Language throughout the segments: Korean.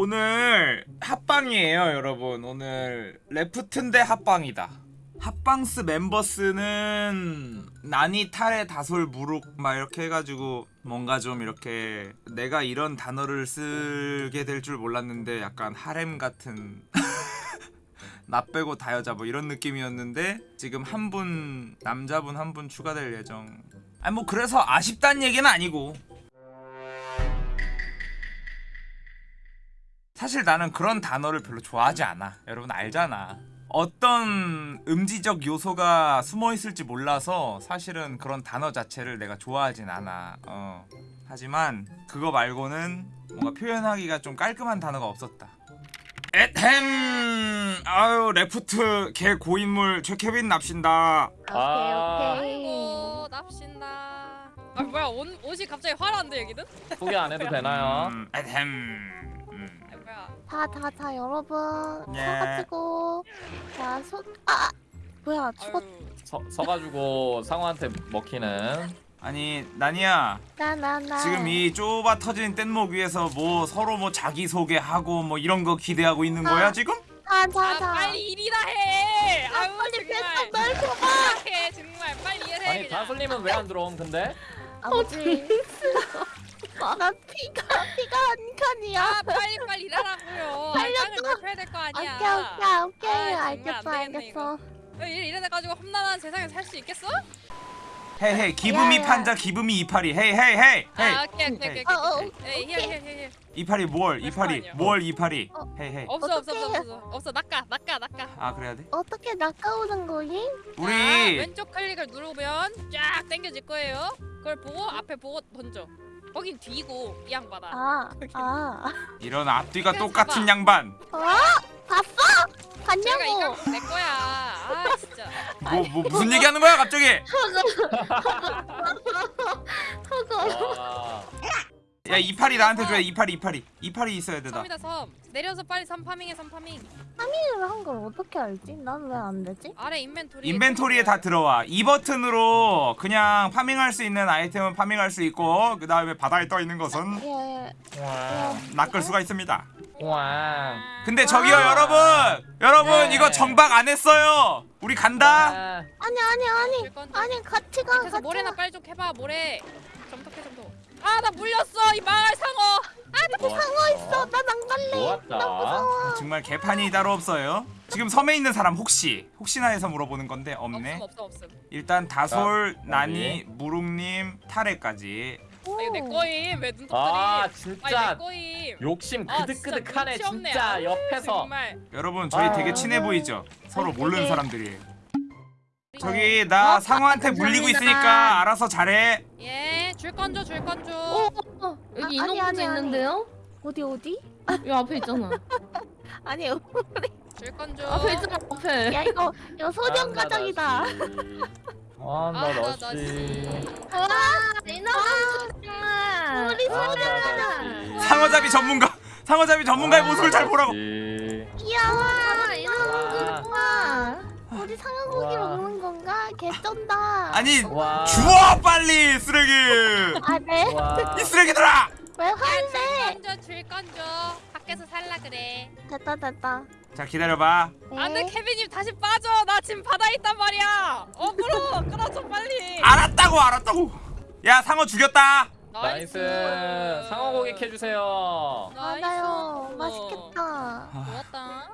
오늘 합방이에요 여러분. 오늘 레프트인데 합방이다. 합방스 멤버스는 나니 탈의 다솔 무룩 막 이렇게 해가지고 뭔가 좀 이렇게 내가 이런 단어를 쓰게 될 줄 몰랐는데 약간 하렘 같은 나 빼고 다 여자 뭐 이런 느낌이었는데 지금 한 분 남자분 한 분 추가될 예정. 아니 뭐 그래서 아쉽다는 얘기는 아니고 사실 나는 그런 단어를 별로 좋아하지 않아. 여러분 알잖아. 어떤 음지적 요소가 숨어 있을지 몰라서 사실은 그런 단어 자체를 내가 좋아하진 않아. 어. 하지만 그거 말고는 뭔가 표현하기가 좀 깔끔한 단어가 없었다. 에헴 아유 레프트 개 고인물 최케빈 납신다. 아. 오케이 오케이. 아이고 납신다. 아 뭐야 옷, 옷이 갑자기 화려한데 여기는? 소개 안 해도 되나요? 음, 에헴. 음. 아 뭐야? 자자자 여러분 예. 서가지고 자 손 아 뭐야 죽었 서, 서가지고 상어한테 먹히는 아니 나니야 나 나 나 지금 이 좁아 터진 뗏목 위에서 뭐 서로 뭐 자기 소개하고 뭐 이런 거 기대하고 있는 거야 아. 지금? 아 자자자 빨리 일이나 해. 아유 빨리 정말. 뺐어 널 줘봐 해 정말 빨리 일해 아니. 다솔님은 왜 안 들어옴 근데? 아버지 나 피가 피가 한 칸이야 아 빨리 빨리 일하라고요. 아. 땅을 넓혀야 될 거 아니야. 오케이 오케이 오케이 아, 알겠어 되겠네, 알겠어 왜 일, 이래 가지고 험난한 세상에 살 수 있겠어? 헤이 헤이 야. 판자 기분이 이파리 헤이 헤이 헤이 헤이 아 오케이 오케이 오케이. 어, 어, 오케이. 힐. 이파리 뭘 이파리. 뭘 이파리 어. 헤이 헤이 없어 없어 없어. 없어 없어 낚아 낚아 낚아. 아 그래야 돼? 어떻게 낚아오는? 자, 우리 왼쪽 클릭을 누르면 쫙 당겨질 거예요. 그걸 보고 앞에 보고 던져. 거긴 뒤고 이 양반아. 아 아 이런 앞뒤가 똑같은 잡아. 양반 어? 봤어? 제가 봤냐고 이거 내 거야. 아 진짜. 뭐, 뭐 무슨 얘기하는 거야 갑자기 와 야 이파리 나한테 줘야 이파리 이파리 이파리 있어야 되다 섬이다 섬. 내려서 빨리 섬 파밍해 섬 파밍. 파밍을 한 걸 어떻게 알지? 난 왜 안 되지? 아래 인벤토리. 인벤토리에 다 들어와 이 버튼으로 그냥 파밍할 수 있는 아이템은 파밍할 수 있고 그 다음에 바다에 떠 있는 것은 예 와. 낚을 수가 있습니다 와. 근데 저기요 아. 여러분 여러분 네. 이거 정박 안 했어요 우리 간다 와. 아니 아니 아니 줄 건데. 아니 같이 가 같이 모래나 가 빨리 좀 해봐 모래. 점토해 점토. 아 나 물렸어 이 망할 상어. 상어 있어 난 안 갈래 좋았다. 나 무서워 정말 개판이 따로 없어요 지금 섬에 있는 사람 혹시 혹시나 해서 물어보는 건데 없네 없음 없음 없음. 일단 다솔 자, 나니 무룩님 타레까지 아, 이거 내 거임 왜 눈독들이? 아 아니 내 진짜 거임. 욕심 아, 그득그득하네 진짜 눈치 없네. 진짜 옆에서 정말. 여러분 저희 아. 되게 친해 보이죠 서로 모르는 사람들이에요 네. 저기 나 어? 상어한테 물리고. 있으니까 알아서 잘해 예, 줄 건줘, 줄 건줘. 어, 여기 아, 인어공주 아니, 아니. 있는데요? 어디 어디? 이 앞에 있잖아. 아니 줄 건줘. 앞에 있잖아, 앞에. 야 이거 이거 소년 아, 가정이다 아나 아, 너씨. 와, 인어공주. 우리 아, 소년 나 너씨. 상어잡이 전문가 상어잡이 전문가의 모습을 잘 보라고 귀여워 와, 인어공주 와. 우리 상어고기 와. 먹는 건가? 개쩐다 아니 와. 주워 빨리 쓰레기 아 네? 와. 이 쓰레기들아 왜 화내? 줄 건줘, 줄 건줘. 밖에서 살라 그래. 됐다 됐다 자 기다려봐 네. 안돼, 케빈님 다시 빠져. 나 지금 바다에 있단 말이야. 어, 끌어, 끌어줘 빨리. 알았다고 알았다고 야 상어 죽였다 nice 상어고기 캐주세요 맞아요 나이스. 맛있겠다 좋았다.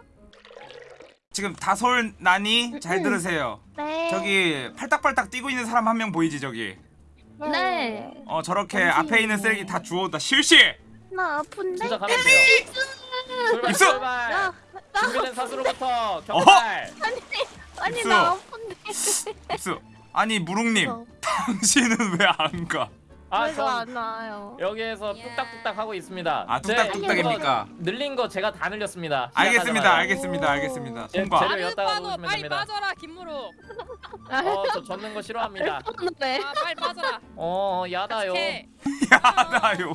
지금 다솔 나니? 잘 들으세요. 네. 저기 팔딱팔딱 뛰고 있는 사람 한 명 보이지 저기? 네. 어 저렇게 원숭이 앞에 있는. 쓰레기 다 주워온다. 실시! 나 아픈데? 진짜 가면 돼요 출발 입수! 출발. 야, 준비된 사수로부터 격발. 아니 입수. 나 아픈데? 입수! 아니 무룩님 어, 당신은 왜 안 가? 왜안 아전 와요? 여기에서 야. 뚝딱뚝딱 하고 있습니다 아제 뚝딱뚝딱입니까? 늘린 거 제가 다 늘렸습니다 알겠습니다. 알겠습니다 알겠습니다 제- 통과 재료 나는 엿다가 빠져, 놓으시면 빨리 됩니다. 빠져라 김무룩. 어저 젓는 거 싫어합니다 네. 아, 빨리 빠져라. 어 야다요. 야나요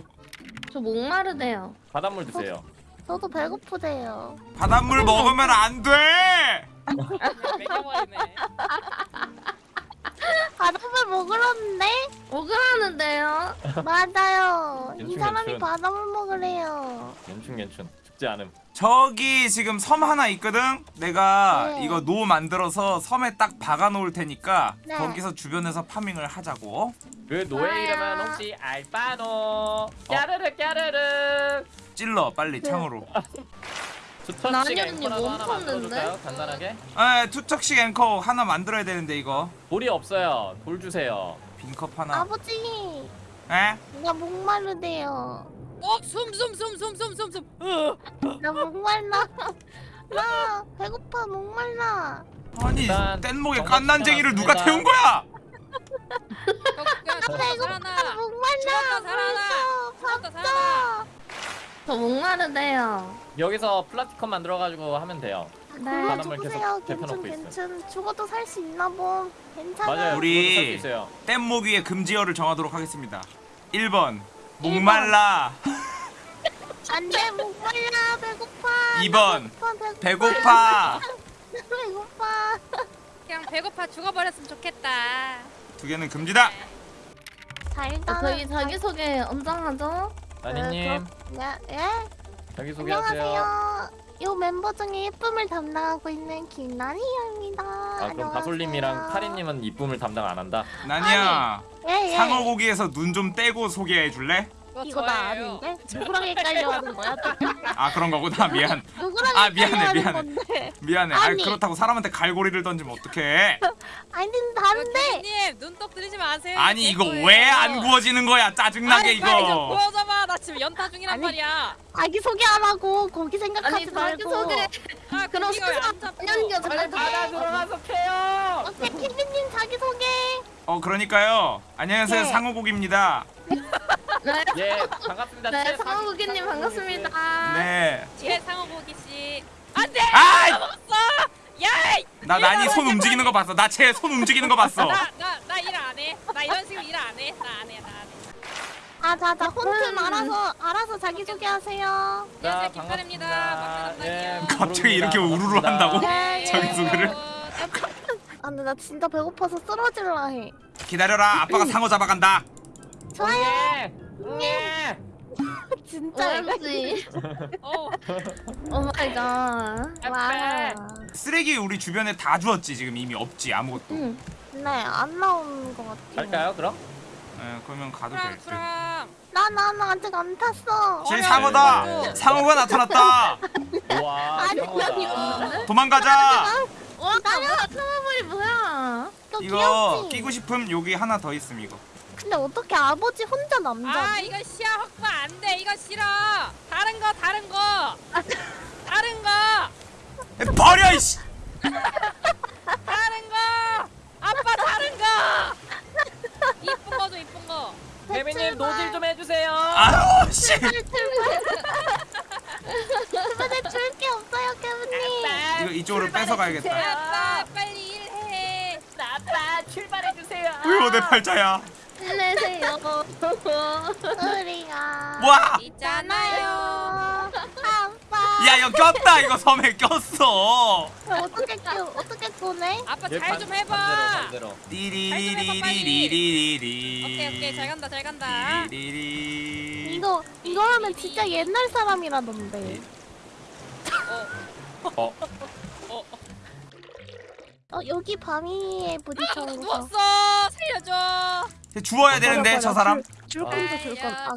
저 목마르대요. 바닷물 드세요 저도 배고프대요 바닷물 먹으면 안돼 그냥 매겨버리네. 바닷물 먹으라는데? 먹으라는데요? 맞아요 이 괜춘, 사람이. 바닷물 먹으래요 괜춘 괜춘 죽지 않음. 저기 지금 섬 하나 있거든. 내가 네. 이거 노 만들어서 섬에 딱 박아 놓을 테니까 네. 거기서 주변에서 farming을 하자고. 그 노예 이름은 혹시 알바노? 까르르 까르르. 찔러 빨리 창으로. 앵커라도 못 하나? 만들어줄까요? 간단하게. 에 투척식 앵커 하나 만들어야 되는데 이거 돌이 없어요. 돌 주세요. 빈컵 하나. 아버지, 에? 나 목마르대요. 어, 숨숨숨숨숨숨숨. 어. 나 목말라. 나 배고파 목말라. 아니 뗏목에 깐난쟁이를 누가. 태운 거야? 야, 죽었다 살아나. 나 목말라. 죽었다 살아나. 밥 죽었다 줘. 살아나. 저 목마르대요. 여기서 플라티컴 만들어가지고 하면 돼요. 네. 아, 바닷물 계속 괜찮, 있어요. 괜찮. 죽어도 살 수 있나 봄. 괜찮아. 맞아요. 우리- 살수 있어요. 뗏목 위에 금지어를 정하도록 하겠습니다 1번 목말라 안돼 목말라 배고파. 2번 배고파 배고파 배고파. 그냥 배고파 죽어버렸으면 좋겠다. 두 개는 금지다 잘 아, 저희 자기소개 언제 하죠? 나니님 네, 예? 자기소개하세요. 안녕하세요. 이 멤버 중에 예쁨을 담당하고 있는 김나니입니다. 아 그럼 다솔님이랑 카리님은 이쁨을 담당 안 한다. 나니야 예, 예. 상어고기에서 눈 좀 떼고 소개해 줄래? 그거 이거 나 저예요. 아닌데? 누구랑 헷갈려 하는 거야? 또? 아 그런 거구나 미안 누구랑 아, 헷갈려 미안해, 하는 미안해. 건데? 미안해 아 아니. 그렇다고 사람한테 갈고리를 던지면 어떡해 아니 다른데 님 눈독 들이지 마세요. 아니 제 이거 거예요. 왜 안 구워지는 거야 짜증나게 아니, 빨리 좀 이거 보여줘봐. 나 지금 연타 중이란 아니, 말이야. 자기 소개하라고 거기 생각하지 아니 말고. 자기소개. 아 그럼 왜안 스스로 잡혀? 연결 잘 바다 돼. 들어가서 캐요. 오케이 키즈님 자기 소개. 어 그러니까요 안녕하세요 네. 상어고기입니다 네. 예 반갑습니다. 네, 최- 상호국이님 반갑습니다. 네나 뒤에 상어 고기 씨. 안 돼. 아이! 먹었어. 야! 나니 손 움직이는 거 봤어 나 쟤 손 움직이는 거 봤어 나나 일 안 해. 나 이런 식으로 일 안 해. 나 안 해. 나 안 해. 아 자 자 혼튼 음. 알아서 알아서 자기 소개하세요. 자, 안녕하세요 김카입니다 반갑습니다. 예, 갑자기 이렇게. 우르르 한다고? 네. 자기 소개를? 아 근데 나 진짜 배고파서 쓰러질라 해. 기다려라 아빠가 상어 잡아간다 좋아요. 예. 예. 진짜 이거 OMG. 어. oh my god. 와. 쓰레기 우리 주변에 다 주었지 지금 이미 없지 아무것도 응. 네안 나오는 것 같아. 갈까요 그럼? 예, 그러면 가도 수랑 될듯 수랑. 나나 아직 안 탔어. 제. 상어다 네. 상어가 나타났다 와 아니, 상어다. 도망가자 와, 뭐야? 사마불이 뭐야? 너 이거 귀엽지? 끼고 싶음 여기 하나 더 있음 이거 근데 어떻게 아버지 혼자 남자지? 아 이거 시야 확보 안 돼. 이거 싫어. 다른 거 다른 거. 다른 거. 에, 버려 이씨 다른 거. 아빠 다른 거. 이쁜 거죠 이쁜 거. 개미님 노질 좀 해주세요. 아유 씨 주변에 줄게 없어요, 케빈님. 이거 이쪽으로 뺏어 가야겠다 아빠 빨리 일해. 아빠 출발해 주세요. 으유 내 팔자야 힘내세요. 우리가 와! 있잖아요. 아빠. 야 이거 꼈다 이거 섬에 꼈어 어떻게 끼 어떻게 꺼내? 아빠 예, 잘 반- 좀 해봐. 반대로, 반대로. 띠리리리리리리리 오케이 오케이 잘 간다 잘 간다. 띠리리리 이거 이거 하면 진짜 옛날 사람이라던데. 어, 어. 어 여기 밤이에 부딪혀서. 누웠어. 살려줘. 주워야 되는데 저 사람 줄 건데 줄 건. 아.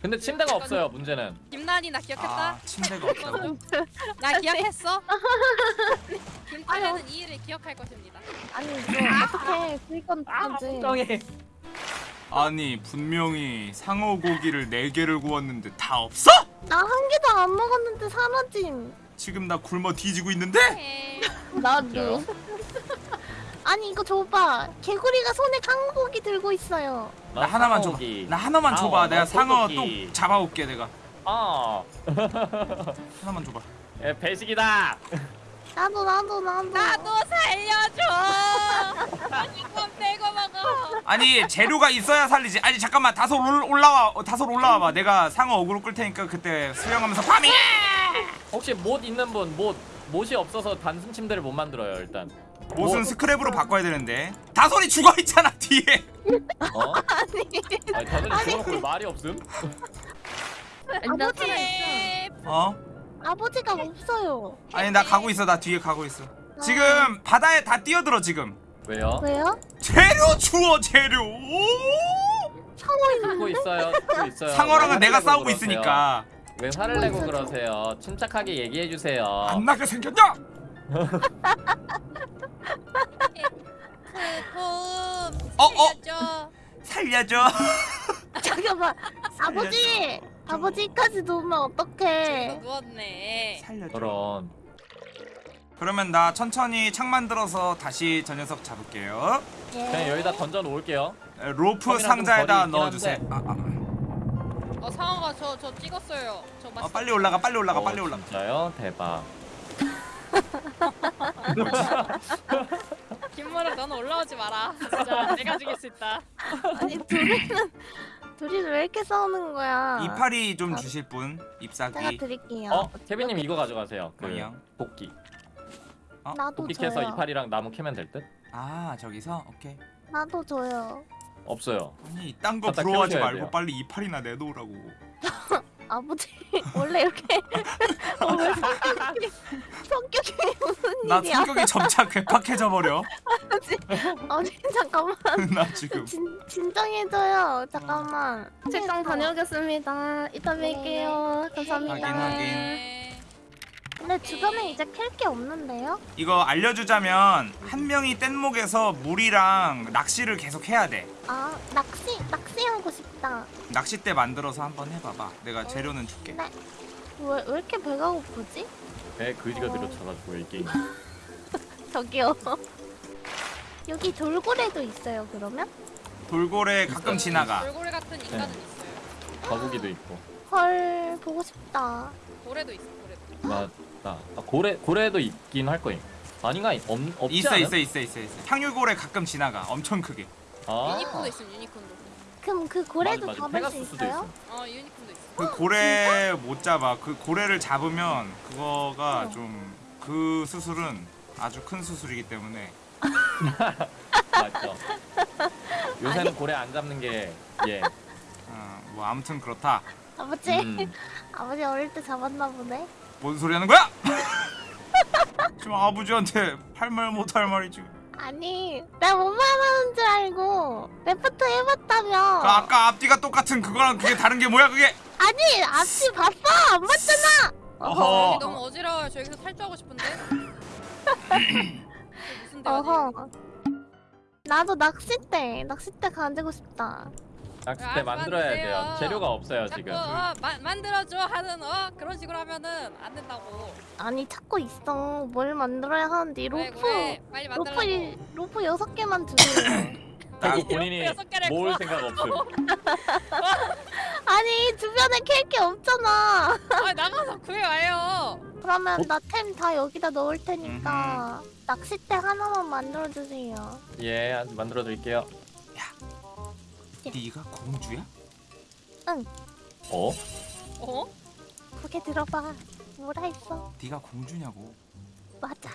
근데 침대가 없어요. 문제는. 김난이 나 기억했다. 아 침대가 없다고 나 기억했어. 김태현은 이 일을 기억할 것입니다. 아니 이거 어떻게 줄건 거지? 걱정해. 아니 분명히 상어 고기를 네 개를 구웠는데 다 없어? 나 한 개도 안 먹었는데 사라짐. 지금 나 굶어 뒤지고 있는데? 해. 나도. 아니 이거 줘봐. 개구리가 손에 깡고기 들고 있어요. 나 하나만 줘봐. 나 하나만 줘봐 상어, 내가 상어. 또 잡아올게 내가 어. 하나만 줘봐 예, 배식이다. 나도 나도 나도. 나도 살려줘. 이건 빼고 먹어. 아니 재료가 있어야 살리지 아니 잠깐만 올, 올라와 어, 다솔 올라와봐 내가 상어 어그로 끌 테니까 그때 수영하면서 farming 혹시 못 있는 분, 못 못이 없어서 단순 침대를 못 만들어요 일단. 못은 뭐- 스크랩으로 바꿔야 되는데 다솔이 죽어있잖아 뒤에 어? 아니 다들 죽어놓고 왜 말이 없음? 살아있어. 예. 어? 아버지가 없어요. 아니 나 가고 있어 나 뒤에 가고 있어 지금 바다에 다 뛰어들어 지금 왜요? 왜요? 재료 주워 재료 상어 있는데? 있어요. 있어요. 상어랑은 왜 내가 싸우고 그러세요? 있으니까 왜 화를 내고 그러세요? 침착하게 얘기해 주세요. 안 나게 생겼냐? 그 도움 어, 어? 살려줘. 살려줘 잠깐만. 아버지. 아버지까지 이거 어떡해? 누웠네. 살려줘 그런 그러면 나 천천히 창 만들어서 다시 저 녀석 잡을게요 예. 그냥 여기다 던져 놓을게요. 에, 로프 상자에다 넣어주세요 아, 아. 어 상어가 저 저 찍었어요. 저 아, 맞. 빨리 올라가 빨리 올라가 어, 빨리 올라가 진짜요? 대박. 김무라 너는 올라오지 마라. 진짜 내가 죽일 수 있다. 아니 둘이는 둘이는 왜 이렇게 싸우는 거야? 이파리 좀 아. 주실 분 제가 ip사기 드릴게요. 어, 케빈님 이거 가져가세요. 그 뭐요? 도끼. 나도 도끼 캐서 줘요. 이파리랑 나무 캐면 될 듯? 아 저기서 오케이 나도 줘요. 없어요. 아니 이딴 거 갖다 부러워하지 말고 돼요. 빨리 이파리나 내놓으라고 아버지 원래 이렇게 어, 왜 성격이 성격이 무슨 나 일이야? 성격이 점차 괴팍해져 버려 아니 잠깐만 나 지금 진 진정해줘요. 잠깐만. 책장 다녀오겠습니다. 이따 뵐게요. 감사합니다. 확인, 확인. 네. 근데 주변에 이제 캘 게 없는데요? 이거 알려주자면 한 명이 뗏목에서 물이랑 낚시를 계속 해야 돼 아 낚시 낚시하고 싶다. 낚싯대 만들어서 한번 해봐봐 내가 재료는 줄게 네. 왜, 왜 이렇게 배가 고프지? 배 그지가 늘어쳐가지고 이 게임. 저기요. 여기 돌고래도 있어요. 그러면? 돌고래 가끔 지나가 돌고래 같은 인간은 네. 있어요. 거북이도 있고. 헐 보고 싶다. 고래도 있어. 고래도. 나, 나 아, 고래 고래도 있긴 할 거임. 아닌가? 없 없지 있어? 있어 있어 있어 있어 향유고래 가끔 지나가 엄청 크게 아. 유니콘도 있음. 유니콘도. 그럼 그 고래도 맞아, 맞아. 잡을 수 있어요? 있어. 어 유니콘도 있어. 그 고래 못 잡아 그 고래를 잡으면 그거가 어. 좀그 수술은 아주 큰 수술이기 때문에 맞죠. 요새는 고래 안 잡는 게 예. 어, 뭐 아무튼 그렇다 아버지 음. 아버지 어릴 때 잡았나 보네. 뭔 소리 하는 거야? 지금 아버지한테 할 말 못 할 말이 지금 아니 내가 뭔 말하는 줄 알고 레프트 해봤다며. 그 아까 앞뒤가 똑같은 그거랑 그게 다른 게 뭐야 그게 아니 앞뒤 봤어 안 봤잖아. 어허. 여기 너무 어지러워요. 저 여기서 탈주하고 싶은데. 무슨 대화지? 어허. 나도 낚싯대 낚싯대 가지고 싶다. 낚싯대 아, 만들어야. 돼요. 재료가 없어요 자꾸 지금. 어, 마, 만들어줘 하는 어 그런 식으로 하면은 안 된다고. 아니 찾고 있어. 뭘 만들어야 하는데 왜, 로프 왜? 빨리 로프. 일- 로프 여섯 개만 주세요. 그리고 본인이 여섯 개를 모을. 생각 없음. 아니 주변에 캘게 없잖아. 아 나가서 구해와요. 그러면 어? 내 템 다 여기다 넣을 테니까 낚싯대 하나만 만들어 주세요. 예, 만들어 드릴게요. 네가 공주야? 어? 어? 그게 들어봐. 뭐라 했어? 네가 공주냐고 맞아.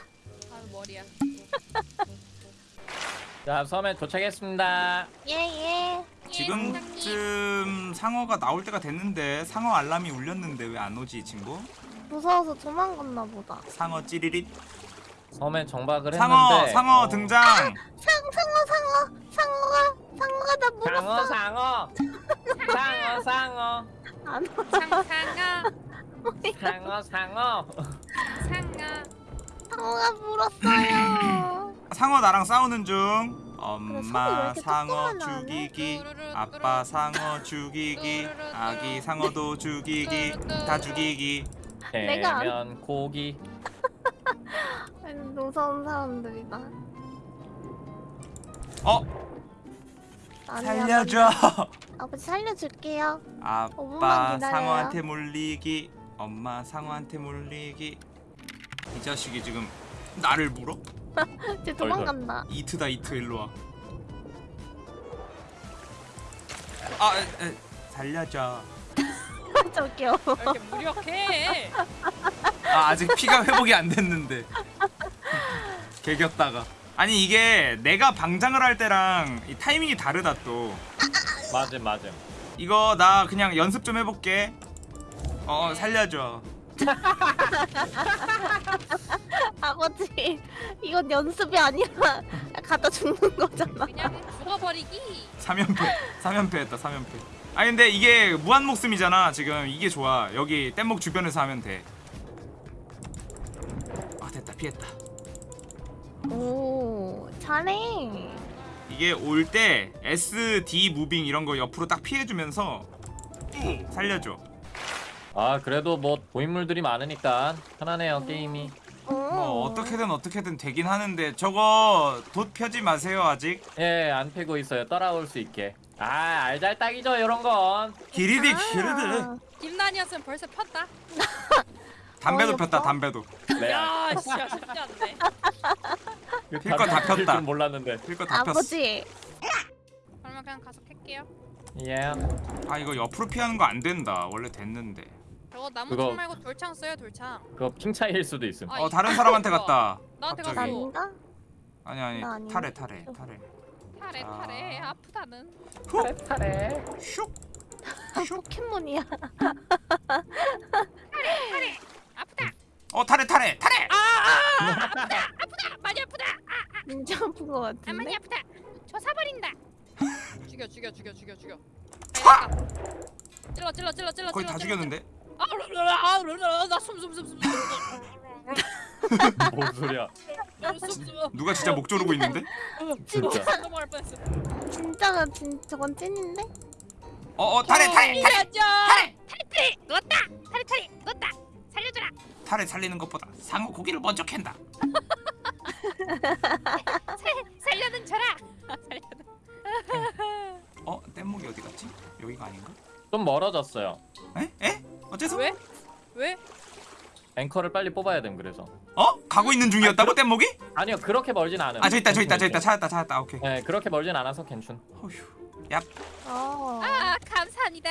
아 머리야. 자, 섬에 도착했습니다. 예예. 예, 지금쯤 상어가 나올 때가 됐는데 상어 알람이 울렸는데 왜 안 오지 친구? 무서워서 도망갔나 보다. 상어 찌리릿 섬에 정박을 상어 했는데 상어 어, 등장 상 상어 상어 상어가 상어가 나 물었어. 상어 상어 상어 상어 안 와. 상상아 상어 상어 상아. 상어가 물었어요. 상어 나랑 싸우는 중 엄마 상어? 죽이기 아빠 상어 죽이기 아기 상어도 죽이기 다 죽이기 내가 안- 대면 고기 무서운 사람들이다. 어 아니야, 살려줘 난- 아버지 살려줄게요. 아빠. 상어한테 물리기 엄마 상어한테 물리기 이 자식이 지금 나를 물어? 쟤 도망간다. 이트다 이트 일로 와. 아 에, 에, 살려줘. 저기요. 왜 이렇게 무력해? 아 아직 피가 회복이 안 됐는데. 개겼다가. 아니 이게 내가 방장을 할 때랑 이 타이밍이 다르다 또. 맞음 맞음 이거 나 그냥 연습 좀 해볼게. 어 살려줘. 아버지 이건 연습이 아니라 갖다 죽는 거잖아. 그냥 죽어버리기. 3연패 3연패 했다 3연패 아 근데 이게 무한 목숨이잖아 지금 이게 좋아 여기 뗏목 주변에서 하면 돼아 됐다 피했다 오 잘해. 이게 올 때 SD 무빙 이런 거 옆으로 딱 피해주면서 살려줘 아 그래도 뭐 고인물들이 많으니까 편하네요 게임이. 오. 뭐 어떻게든 어떻게든 되긴 하는데 저거 돛 펴지 마세요 아직 예안 패고 있어요 따라올 수 있게. 아 알잘딱이죠 이런 건. 기리디 아. 기리디 김난이었으면 벌써 폈다. 담배도 어이없어? 폈다 담배도 네. 야, 진짜 쉽지 않네. 필거 다 폈다. 줄 몰랐는데. 필거 다 폈어 아버지 그러면 그냥 가서 캘게요. 예. 아 이거 옆으로 피하는 거 안 된다 원래 됐는데 저거 나무 그거- 총 말고 돌창 써요, 돌창. 그거 핑 차이일 수도 있음. 아, 어 이- 다른 사람한테 갔다 나한테. 갔어. 아닌가? 아니 아니 타래 타래 타래 아. 타래 아프다는. 타래 타래. 슉 포켓몬이야. 아프다. 어 타래 타래 타래 아프다. 많이 아프다. 진짜 아픈 거 아, 많이 같은데? 아프다. 저 사버린다. 죽여 죽여 죽여 죽여 죽여. 차! 찔러 찔러 찔러 찔러. 거의 다 찔러, 찔러, 죽였는데 아, 르르르, 아, 르르르, 나숨숨숨숨 뭔 소리야? 숨숨. 누가 진짜 목 조르고 있는데 진짜. 진짜가 진 저건 찐인데? 어어 타래 타래 타래 살려줘. 타래 타래 누웠다. 타래 타래 누웠다. 살려줘라. 타래 살리는 것보다 상어 고기를 먼저 캔다 살려는 줘라. 살려는. 어 뗏목이 어디 갔지 여기가 아닌가 좀 멀어졌어요. 에? 에? 어째서? 왜? 왜? 앵커를 빨리 뽑아야 됨 그래서. 어? 가고 있는 중이었다고 뗏목이? 아니요 그렇게 멀진 않음. 아저 있다 저 있다 저 있다 괜찮을게. 찾았다 찾았다 오케이 네 그렇게 멀진 않아서 괜춘. 어휴 얍 어. 아 감사합니다.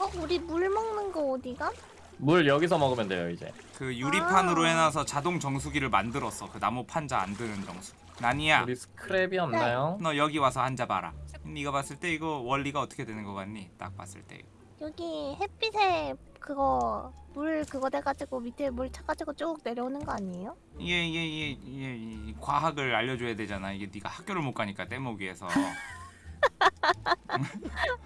어 우리 물 먹는 거 어디가? 물 여기서 먹으면 돼요 이제. 그 유리판으로 아. 해놔서 자동 정수기를 만들었어 그 나무 판자 안 드는 정수 나니야 우리 스크랩이 없나요? 너 여기 와서 앉아봐라 네가 봤을 때 이거 원리가 어떻게 되는 거 같니? 딱 봤을 때 여기 햇빛에 그거 물 그거 돼가지고 밑에 물 차가지고 쭉 내려오는 거 아니에요? 이게 이게, 이게, 이게 과학을 알려줘야 되잖아 이게 네가 학교를 못 가니까 떼먹이에서 아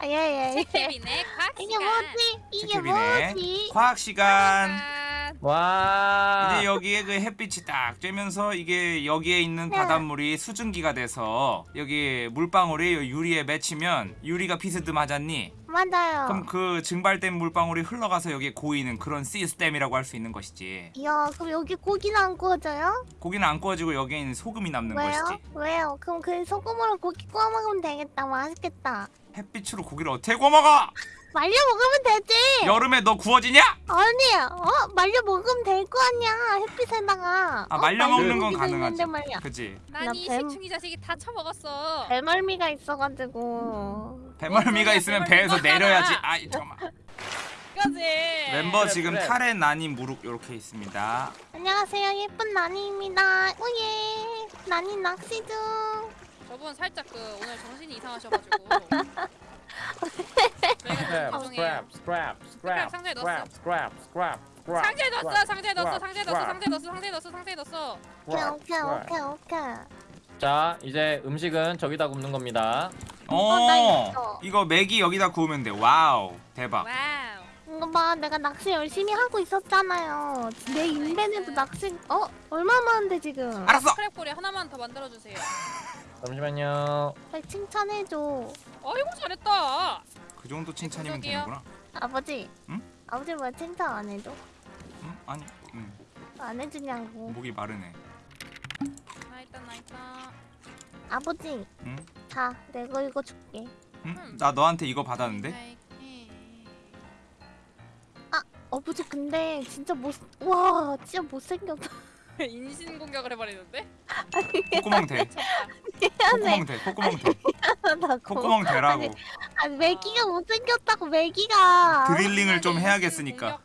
예예 예. 케빈의 과학 이게 시간. 뭐지? 이게. 뭐지? 과학 시간. 와. 이제 여기에 그 햇빛이 딱 쬐면서 이게 여기에 있는 네. 바닷물이 수증기가 돼서 여기 물방울이 유리에 맺히면 유리가 비스듬하잖니 맞아요. 그럼 그 증발된 물방울이 흘러가서 여기에 고이는 그런 시스템이라고 할 수 있는 것이지 이야 그럼 여기 고기는 안 구워져요? 고기는 안 구워지고 여기에 있는 소금이 남는 왜요? 것이지 왜요? 그럼 그 소금으로 고기 구워 먹으면 되겠다. 맛있겠다. 햇빛으로 고기를 어떻게 구워 먹어? 말려 먹으면 되지. 여름에 너 구워지냐? 아니, 어 말려 먹으면 될 거 아니야. 햇빛에다가. 아 어, 말려 먹는 건 가능하지. 그지 난이 뱀- 새충이 자식이 다 처먹었어. 배멀미가 있어가지고. 배멀미가 뭔 있으면 배에서 내려야지. 아이 잠깐만 그지. 멤버 그래, 지금 그래. 탈에 나니 무룩 이렇게 있습니다 안녕하세요, 예쁜 나니입니다. 오예, 나니 낚시 중. 저분 살짝 그 오늘 정신이 이상하셔가지고. 스크랩 스크랩 스크랩 상자에 스크랩 넣었어. 스크랩 스크랩 스크랩 상자에 넣었어, 상자에 넣었어, 스크랩, 상자에 넣었어, 스크랩, 상자에 넣었어, 상자에 넣었어, 상자에 넣었어. 오케이, 스크랩, 오케이, 스크랩. 오케이. 자 이제 음식은 저기다 굽는 겁니다. 어, 나 어. 이거 메기 여기다 구우면 돼 wow 대박 와우. 이거 봐, 내가 낚시 열심히 하고 있었잖아요. 내 인벤에도 낚시, 어? 얼마 많은데 지금? 알았어 크랙볼이 하나만 더 만들어주세요. 잠시만요. 빨리 칭찬해줘. 아이고 잘했다. 그 정도 칭찬이면 구석이요. 되는구나 아버지. 응? 아버지 왜 칭찬 안 해줘? 응? 아니 응. 안 해주냐고. 목이 마르네 나 일단 나 일단. 아버지. 응? 자, 내가 이거 줄게. 응? 나 너한테 이거 받았는데 네? 아버지 근데 진짜 못, 와, 진짜 못생겼다. 인신 공격을 해버리는데? 콧구멍 대 미안해. 콧구멍 대 콧구멍 대. 콧구멍 대라고 아니, 매기가 못생겼다고 매기가. 드릴링을 좀 해야겠으니까